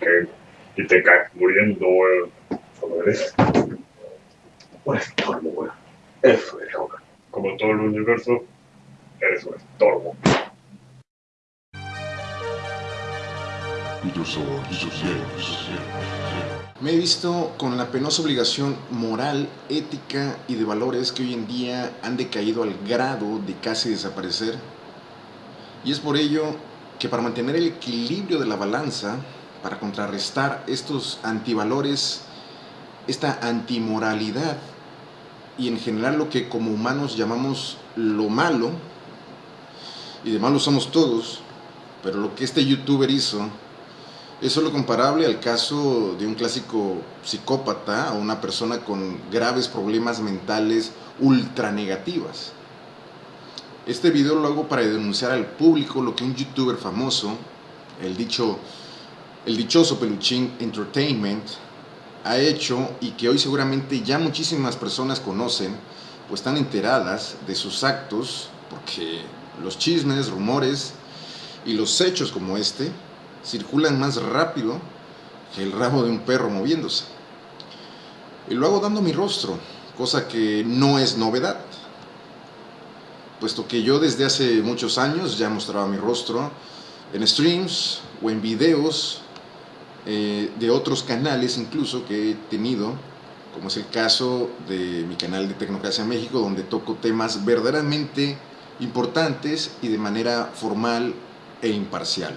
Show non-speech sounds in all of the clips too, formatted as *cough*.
que, y te caes muriendo, weón. Eres un estorbo, weón. Eso es, weón. Como todo el universo, eres un estorbo. Me he visto con la penosa obligación moral, ética y de valores que hoy en día han decaído al grado de casi desaparecer. Y es por ello que para mantener el equilibrio de la balanza, para contrarrestar estos antivalores, esta antimoralidad y en general lo que como humanos llamamos lo malo, y de malo somos todos, pero lo que este youtuber hizo es solo comparable al caso de un clásico psicópata o una persona con graves problemas mentales ultra negativas. Este video lo hago para denunciar al público lo que un youtuber famoso, el, dicho, el dichoso Peluchín Entertainment, ha hecho y que hoy seguramente ya muchísimas personas conocen o están enteradas de sus actos porque los chismes, rumores y los hechos como este circulan más rápido que el rabo de un perro moviéndose. Y lo hago dando mi rostro, cosa que no es novedad, puesto que yo desde hace muchos años ya mostraba mi rostro en streams o en videos eh, de otros canales incluso que he tenido, como es el caso de mi canal de Tecnocracia México, donde toco temas verdaderamente importantes y de manera formal e imparcial.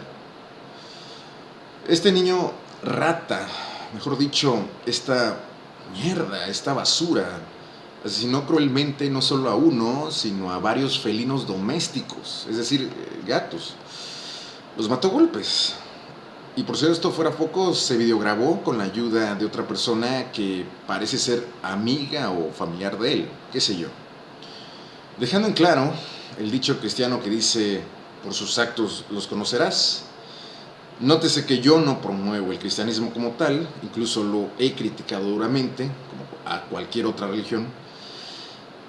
Este niño rata, mejor dicho, esta mierda, esta basura, asesinó cruelmente no solo a uno, sino a varios felinos domésticos, es decir, eh, gatos. Los mató golpes. Y por si esto fuera poco, se videograbó con la ayuda de otra persona que parece ser amiga o familiar de él, qué sé yo. Dejando en claro el dicho cristiano que dice, por sus actos los conocerás, Nótese que yo no promuevo el cristianismo como tal, incluso lo he criticado duramente, como a cualquier otra religión,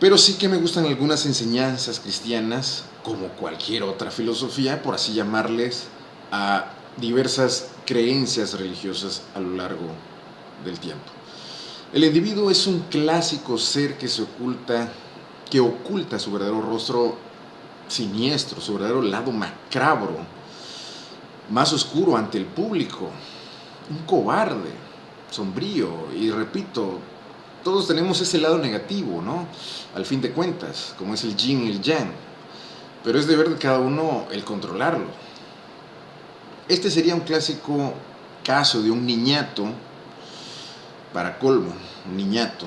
pero sí que me gustan algunas enseñanzas cristianas, como cualquier otra filosofía, por así llamarles, a diversas creencias religiosas a lo largo del tiempo. El individuo es un clásico ser que se oculta, que oculta su verdadero rostro siniestro, su verdadero lado macabro, más oscuro ante el público, un cobarde, sombrío, y repito, todos tenemos ese lado negativo, ¿no? Al fin de cuentas, como es el yin y el yang, pero es deber de cada uno el controlarlo. Este sería un clásico caso de un niñato, para colmo, un niñato,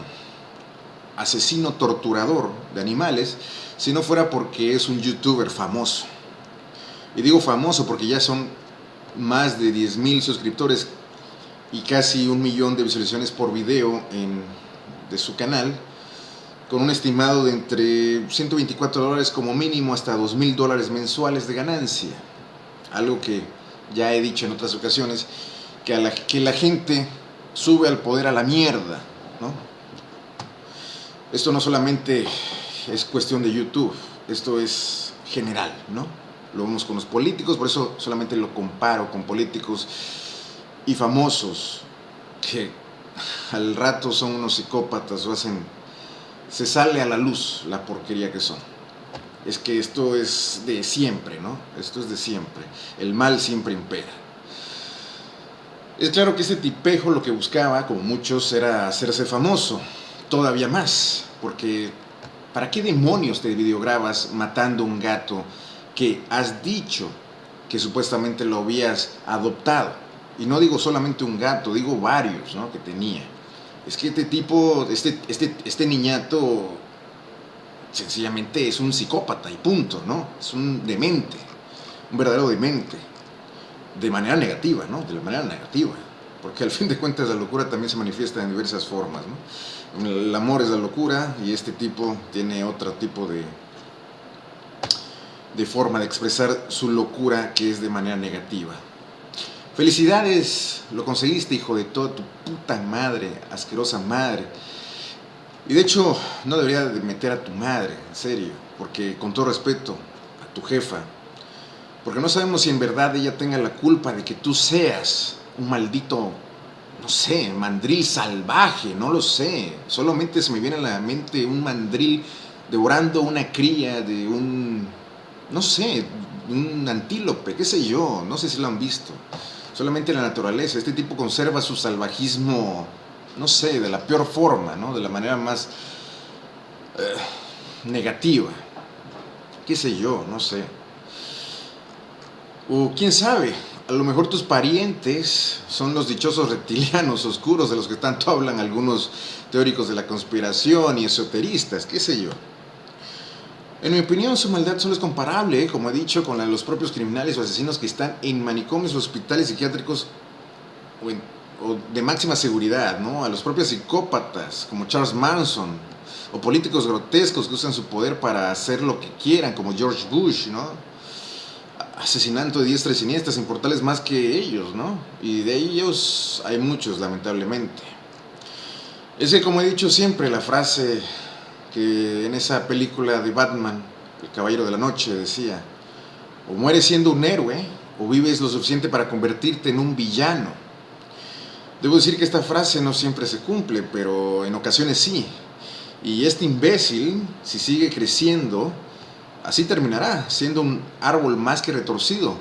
asesino torturador de animales, si no fuera porque es un youtuber famoso. Y digo famoso porque ya son más de 10.000 suscriptores y casi un millón de visualizaciones por video en, de su canal, con un estimado de entre 124 dólares como mínimo hasta 2.000 dólares mensuales de ganancia. Algo que ya he dicho en otras ocasiones, que, la, la gente sube al poder a la mierda. ¿no? Esto no solamente es cuestión de YouTube, esto es general, ¿no? lo vemos con los políticos, por eso solamente lo comparo con políticos y famosos que al rato son unos psicópatas o hacen, se sale a la luz la porquería que son. Es que esto es de siempre, ¿no? Esto es de siempre. El mal siempre impera. Es claro que este tipejo lo que buscaba, como muchos, era hacerse famoso, todavía más, porque ¿para qué demonios te videograbas matando un gato que has dicho que supuestamente lo habías adoptado. Y no digo solamente un gato, digo varios ¿no? que tenía. Es que este tipo, este, este, este niñato, sencillamente es un psicópata y punto, ¿no? Es un demente, un verdadero demente. De manera negativa, ¿no? De la manera negativa. Porque al fin de cuentas la locura también se manifiesta en diversas formas, ¿no? El amor es la locura y este tipo tiene otro tipo de, de forma de expresar su locura que es de manera negativa. Felicidades, lo conseguiste, hijo de toda tu puta madre, asquerosa madre. Y de hecho, no debería de meter a tu madre, en serio, porque con todo respeto a tu jefa, porque no sabemos si en verdad ella tenga la culpa de que tú seas un maldito, no sé, mandril salvaje, no lo sé. Solamente se me viene a la mente un mandril devorando una cría de un, no sé, un antílope, qué sé yo, no sé si lo han visto. Solamente la naturaleza, este tipo conserva su salvajismo, no sé, de la peor forma, ¿no? De la manera más eh, negativa. Qué sé yo, no sé. O quién sabe, a lo mejor tus parientes son los dichosos reptilianos oscuros de los que tanto hablan algunos teóricos de la conspiración y esoteristas, qué sé yo. En mi opinión, su maldad solo es comparable, como he dicho, con la de los propios criminales o asesinos que están en manicomios hospitales psiquiátricos o, de máxima seguridad, ¿no? A los propios psicópatas, como Charles Manson, o políticos grotescos que usan su poder para hacer lo que quieran, como George Bush, ¿no? Asesinando de diestra y siniestra, sin portales más que ellos, ¿no? Y de ellos hay muchos, lamentablemente. Es que, como he dicho siempre, la frase que en esa película de Batman, El Caballero de la Noche, decía, o mueres siendo un héroe, o vives lo suficiente para convertirte en un villano. Debo decir que esta frase no siempre se cumple, pero en ocasiones sí. Y este imbécil, si sigue creciendo, así terminará, siendo un árbol más que retorcido,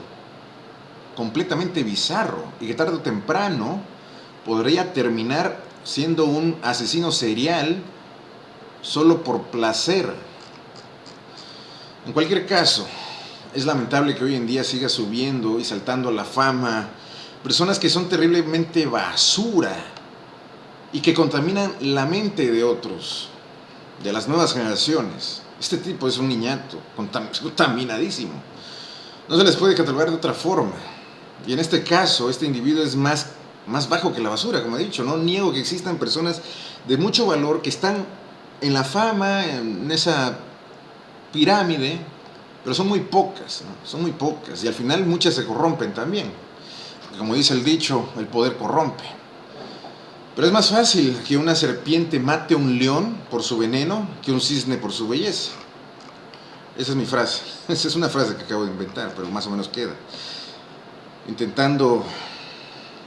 completamente bizarro, y que tarde o temprano podría terminar siendo un asesino serial solo por placer. En cualquier caso, es lamentable que hoy en día siga subiendo y saltando a la fama personas que son terriblemente basura y que contaminan la mente de otros, de las nuevas generaciones. Este tipo es un niñato, contaminadísimo. No se les puede catalogar de otra forma. Y en este caso, este individuo es más, más bajo que la basura, como he dicho. No niego que existan personas de mucho valor que están en la fama, en esa pirámide, pero son muy pocas, son muy pocas. Y al final muchas se corrompen también. Como dice el dicho, el poder corrompe. Pero es más fácil que una serpiente mate a un león por su veneno que un cisne por su belleza. Esa es mi frase. *laughs* Esa es una frase que acabo de inventar, pero más o menos queda. Intentando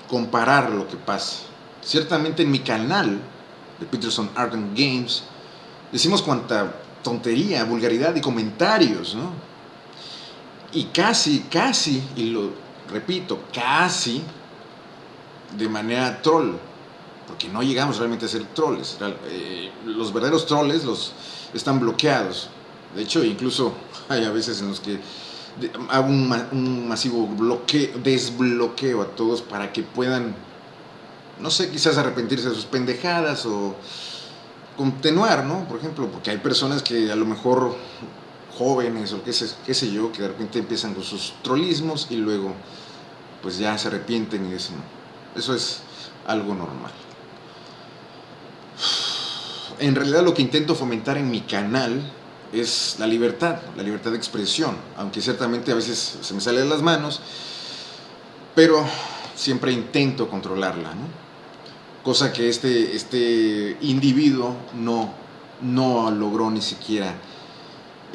comparar lo que pasa. Ciertamente en mi canal de Peterson Art and Games decimos cuánta tontería, vulgaridad y comentarios, ¿no? Y casi, casi, y lo repito, casi de manera troll, porque no llegamos realmente a ser trolls. Eh, los verdaderos trolls los están bloqueados. De hecho, incluso *laughs* hay a veces en los que hago un, masivo bloqueo, desbloqueo a todos para que puedan, no sé, quizás arrepentirse de sus pendejadas o continuar, ¿no? Por ejemplo, porque hay personas que a lo mejor jóvenes o qué sé, qué sé yo, que de repente empiezan con sus trollismos y luego pues ya se arrepienten y dicen, eso es algo normal. En realidad lo que intento fomentar en mi canal es la libertad, la libertad de expresión, aunque ciertamente a veces se me sale de las manos, pero siempre intento controlarla, cosa que este, este individuo no, no logró ni siquiera.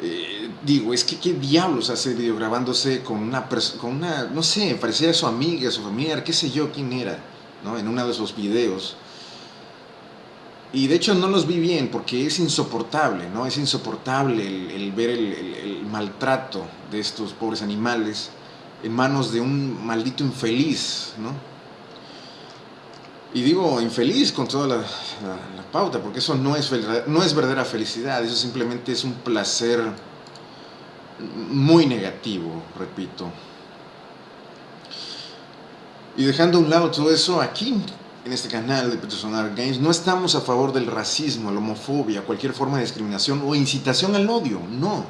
Eh, digo, es que qué diablos hace video grabándose con una persona, con una, no sé, parecía su amiga, su familiar, qué sé yo quién era, ¿no? En uno de esos videos. Y de hecho no los vi bien porque es insoportable, ¿no? Es insoportable el, ver el, maltrato de estos pobres animales en manos de un maldito infeliz, ¿no? Y digo infeliz con toda la, pauta, porque eso no es, no es verdadera felicidad, eso simplemente es un placer muy negativo, repito. Y dejando a un lado todo eso, aquí en este canal de Petersonar Games no estamos a favor del racismo, la homofobia, cualquier forma de discriminación o incitación al odio, no.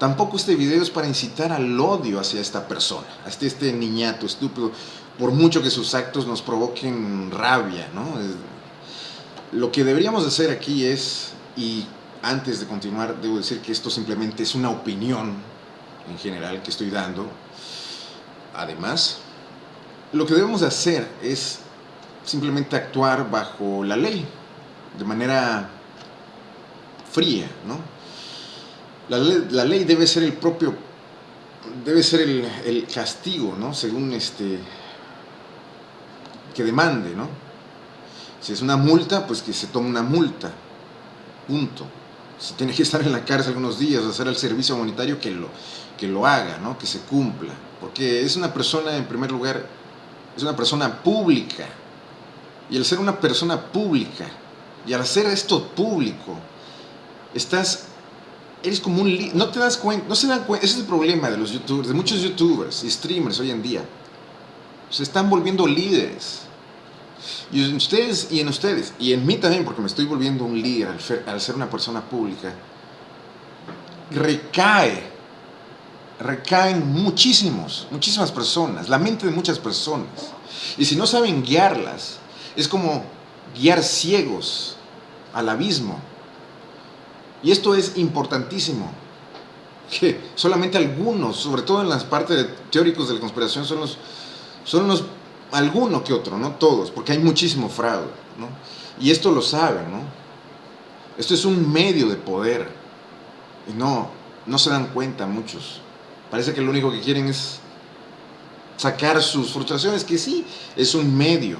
Tampoco este video es para incitar al odio hacia esta persona, hacia este niñato estúpido por mucho que sus actos nos provoquen rabia, ¿no? Lo que deberíamos hacer aquí es, y antes de continuar, debo decir que esto simplemente es una opinión en general que estoy dando. Además, lo que debemos hacer es simplemente actuar bajo la ley, de manera fría, ¿no? La ley, debe ser el propio, debe ser el, castigo, ¿no? Según este, que demande, ¿no? Si es una multa, pues que se tome una multa. Punto. Si tiene que estar en la cárcel algunos días, hacer el servicio humanitario, que lo, que lo haga, ¿no? Que se cumpla. Porque es una persona, en primer lugar, es una persona pública. Y al ser una persona pública, y al hacer esto público, estás, eres como un, no te das cuenta, no se dan cuenta, ese es el problema de los youtubers, de muchos youtubers y streamers hoy en día. Se están volviendo líderes. Y en ustedes, y en ustedes, y en mí también, porque me estoy volviendo un líder al, ser una persona pública, recae, recaen muchísimos, muchísimas personas, la mente de muchas personas. Y si no saben guiarlas, es como guiar ciegos al abismo. Y esto es importantísimo, que solamente algunos, sobre todo en las partes teóricos de la conspiración, son los, son los alguno que otro, no todos, porque hay muchísimo fraude, ¿no? Y esto lo saben, ¿no? Esto es un medio de poder. Y no, no se dan cuenta muchos. Parece que lo único que quieren es sacar sus frustraciones, que sí, es un medio.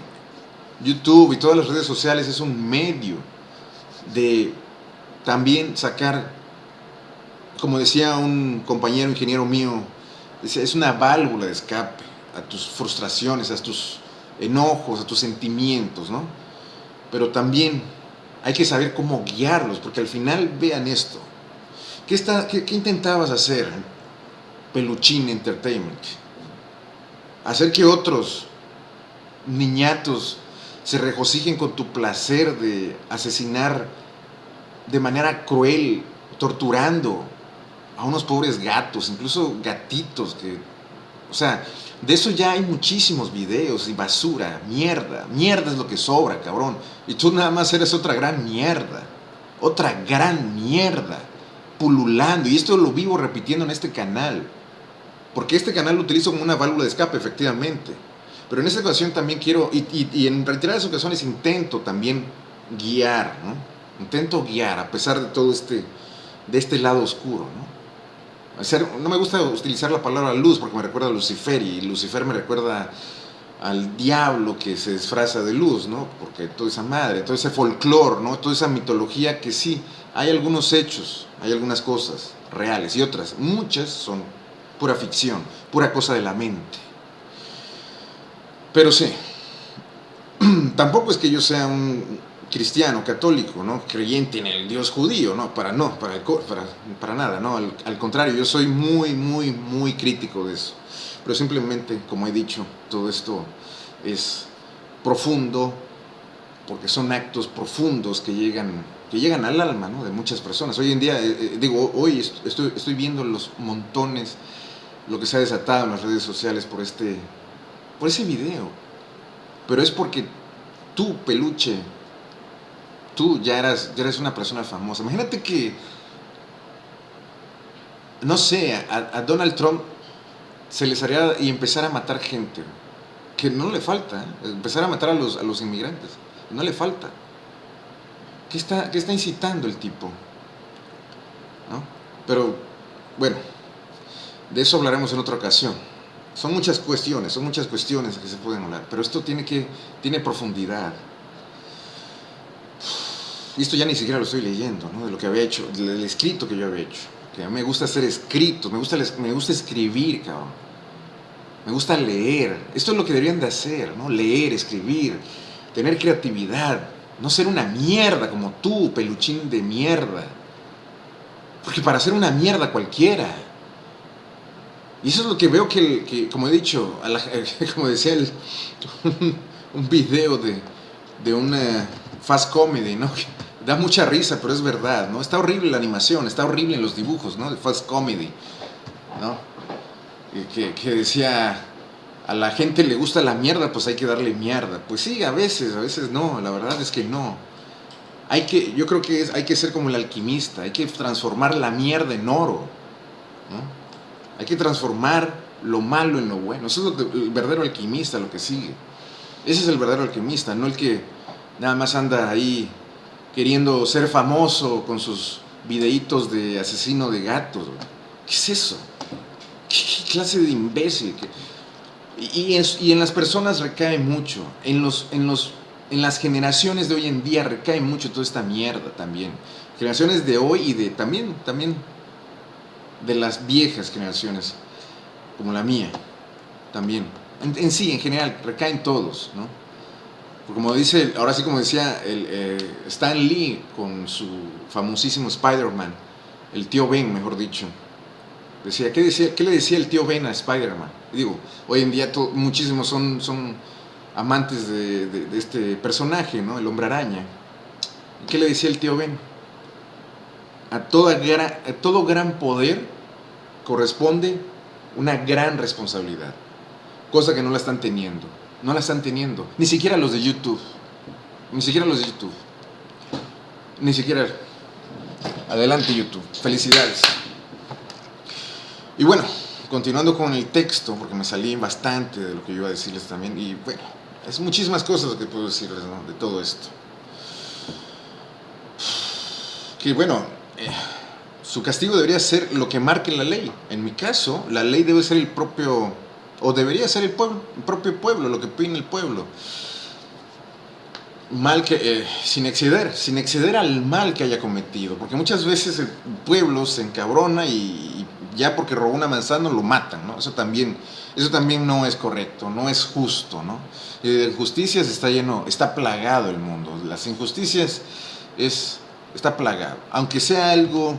YouTube y todas las redes sociales es un medio de también sacar, como decía un compañero ingeniero mío, es una válvula de escape a tus frustraciones, a tus enojos, a tus sentimientos, ¿no? Pero también hay que saber cómo guiarlos, porque al final vean esto. ¿Qué, está, qué, intentabas hacer, Peluchín Entertainment? Hacer que otros niñatos se regocijen con tu placer de asesinar de manera cruel, torturando a unos pobres gatos, incluso gatitos que, o sea, de eso ya hay muchísimos videos y basura, mierda. Mierda es lo que sobra, cabrón. Y tú nada más eres otra gran mierda. Otra gran mierda. Pululando. Y esto lo vivo repitiendo en este canal. Porque este canal lo utilizo como una válvula de escape, efectivamente. Pero en esta ocasión también quiero, y, en reiteradas ocasiones intento también guiar, ¿no? Intento guiar a pesar de todo este, de este lado oscuro, ¿no? no me gusta utilizar la palabra luz porque me recuerda a Lucifer y Lucifer me recuerda al diablo que se disfraza de luz, ¿no? Porque toda esa madre, todo ese folclore, ¿no? Toda esa mitología que sí, hay algunos hechos, hay algunas cosas reales y otras, muchas son pura ficción, pura cosa de la mente. Pero sí, *clears throat* tampoco es que yo sea un cristiano, católico, ¿no? creyente en el Dios judío, no, para no, para, para, para nada, no, al, contrario, yo soy muy, muy, muy crítico de eso. Pero simplemente, como he dicho, todo esto es profundo, porque son actos profundos que llegan, que llegan al alma ¿no? de muchas personas. Hoy en día, eh, eh, digo, hoy estoy, estoy viendo los montones, lo que se ha desatado en las redes sociales por, este, por ese video. Pero es porque tú, peluche, tú ya eras, ya eres una persona famosa. Imagínate que, no sé, a, Donald Trump se les haría y empezar a matar gente, que no le falta, ¿eh? empezar a matar a los, a los inmigrantes, no le falta. ¿Qué está, ¿Qué está incitando el tipo? ¿No? Pero, bueno, de eso hablaremos en otra ocasión. Son muchas cuestiones, son muchas cuestiones que se pueden hablar, pero esto tiene, que, tiene profundidad. Y esto ya ni siquiera lo estoy leyendo, ¿no? De lo que había hecho, del escrito que yo había hecho. Que a me gusta hacer escritos, me gusta, me gusta escribir, cabrón. Me gusta leer. Esto es lo que deberían de hacer, ¿no? Leer, escribir, tener creatividad. No ser una mierda como tú, peluchín de mierda. Porque para ser una mierda cualquiera. Y eso es lo que veo que, como he dicho, *laughs* como decía el, *laughs* un video de, de una fast comedy, ¿no? da mucha risa, pero es verdad, ¿no? Está horrible la animación, está horrible en los dibujos, ¿no? De fast comedy, ¿no? Que, que, decía, a la gente le gusta la mierda, pues hay que darle mierda. Pues sí, a veces, a veces no, la verdad es que no. Hay que, yo creo que es, hay que ser como el alquimista, hay que transformar la mierda en oro, ¿no? Hay que transformar lo malo en lo bueno. Eso es lo el verdadero alquimista, lo que sigue. Ese es el verdadero alquimista, no el que nada más anda ahí queriendo ser famoso con sus videitos de asesino de gatos. ¿Qué es eso? ¿Qué, clase de imbécil? Y, en, las personas recae mucho, en, los, en, los, en las generaciones de hoy en día recae mucho toda esta mierda también. Generaciones de hoy y de también, también de las viejas generaciones, como la mía, también. En, sí, en general, recaen todos, ¿no? Como dice, ahora sí como decía el, eh, Stan Lee con su famosísimo Spider-Man, el tío Ben, mejor dicho, decía ¿qué, decía, ¿qué le decía el tío Ben a Spider-Man? Digo, hoy en día muchísimos son, son amantes de, este personaje, ¿no? El hombre araña. ¿Qué le decía el tío Ben? A, toda, a todo gran poder corresponde una gran responsabilidad, cosa que no la están teniendo, no la están teniendo, ni siquiera los de YouTube, ni siquiera los de YouTube, ni siquiera, adelante YouTube, felicidades. Y bueno, continuando con el texto, porque me salí bastante de lo que yo iba a decirles también, y bueno, es muchísimas cosas que puedo decirles de todo esto. Que bueno, eh, su castigo debería ser lo que marque la ley. En mi caso, la ley debe ser el propio, o debería ser el, pueblo, el propio pueblo, lo que opine el pueblo. Mal que, eh, sin exceder, sin exceder al mal que haya cometido, porque muchas veces el pueblo se encabrona y, ya porque robó una manzana lo matan, ¿no? Eso también, eso también no es correcto, no es justo, ¿no? De injusticias está lleno, está plagado el mundo, las injusticias es, está plagado, aunque sea algo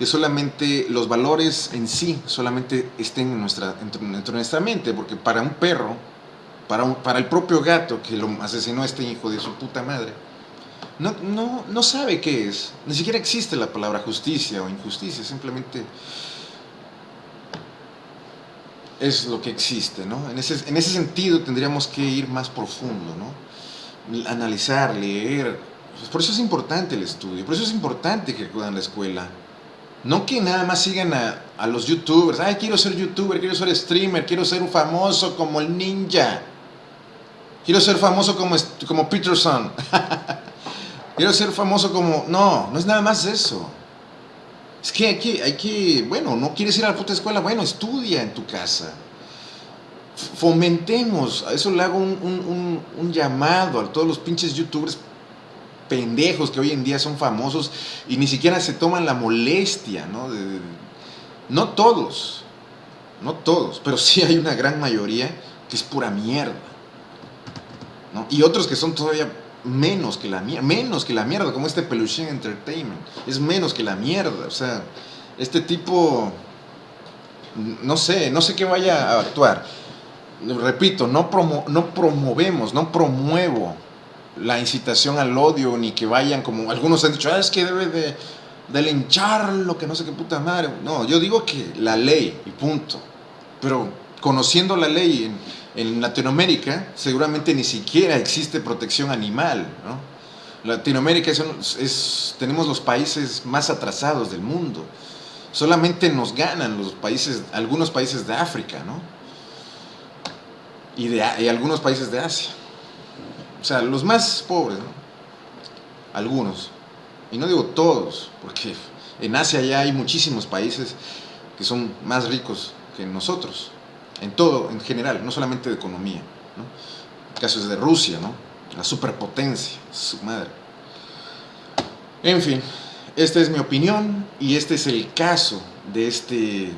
que solamente los valores en sí solamente estén en nuestra, en nuestra mente, porque para un perro, para, un, para el propio gato que lo asesinó a este hijo de su puta madre, no, no, no sabe qué es, ni siquiera existe la palabra justicia o injusticia, simplemente es lo que existe, ¿no? En ese, en ese sentido tendríamos que ir más profundo, ¿no? Analizar, leer. Pues por eso es importante el estudio, por eso es importante que acudan a la escuela. No que nada más sigan a, a los youtubers. Ay, quiero ser youtuber, quiero ser streamer, quiero ser un famoso como el ninja. Quiero ser famoso como, como Peterson. *laughs* quiero ser famoso como... No, no es nada más eso. Es que hay que, hay que, bueno, no quieres ir a la puta escuela, bueno, estudia en tu casa. Fomentemos, a eso le hago un, llamado a todos los pinches youtubers pendejos que hoy en día son famosos y ni siquiera se toman la molestia, ¿no? no todos, no todos, pero sí hay una gran mayoría que es pura mierda. ¿no? Y otros que son todavía menos que la mierda, menos que la mierda, como este Peluche Entertainment, es menos que la mierda, o sea, este tipo, no sé, no sé qué vaya a actuar. Repito, no, no promovemos, no promuevo la incitación al odio, ni que vayan como algunos han dicho, ah, es que debe de, de lincharlo, que no sé qué puta madre. No, yo digo que la ley, y punto. Pero conociendo la ley en, en Latinoamérica seguramente ni siquiera existe protección animal. ¿no? Latinoamérica es, tenemos los países más atrasados del mundo. Solamente nos ganan los países, algunos países de África, ¿no? Y, de, y algunos países de Asia. O sea, los más pobres, ¿no? Algunos. Y no digo todos, porque en Asia ya hay muchísimos países que son más ricos que nosotros en todo, en general, no solamente de economía. ¿no? Casos de Rusia, ¿no? la superpotencia, su madre. En fin, esta es mi opinión y este es el caso de este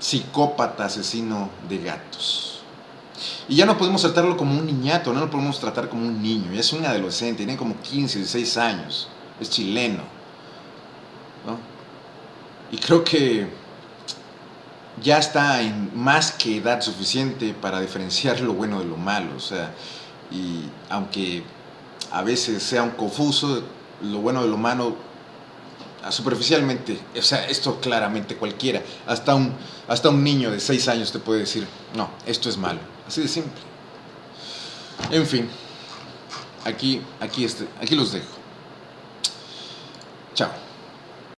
psicópata asesino de gatos. Y ya no podemos tratarlo como un niñato, no lo podemos tratar como un niño, ya es un adolescente, tiene como 15, 16 años, es chileno. ¿no? Y creo que ya está en más que edad suficiente para diferenciar lo bueno de lo malo. O sea, y aunque a veces sea un confuso, lo bueno de lo malo, superficialmente, o sea, esto claramente cualquiera, hasta un, hasta un niño de 6 años te puede decir, no, esto es malo. Así de simple. En fin, aquí, aquí, este, aquí los dejo. Chao.